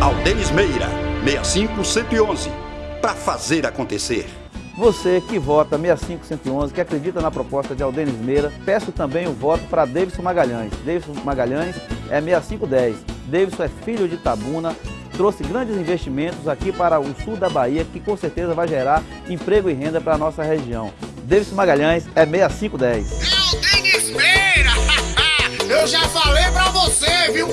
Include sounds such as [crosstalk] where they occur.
Aldenis Meira, 65111, para fazer acontecer. Você que vota 65111, que acredita na proposta de Aldenis Meira, peço também o voto para Davidson Magalhães. Davidson Magalhães é 6510. Davidson é filho de Tabuna, trouxe grandes investimentos aqui para o sul da Bahia, que com certeza vai gerar emprego e renda para a nossa região. Davidson Magalhães é 6510. É o Meira! [laughs] Eu já falei para você, viu?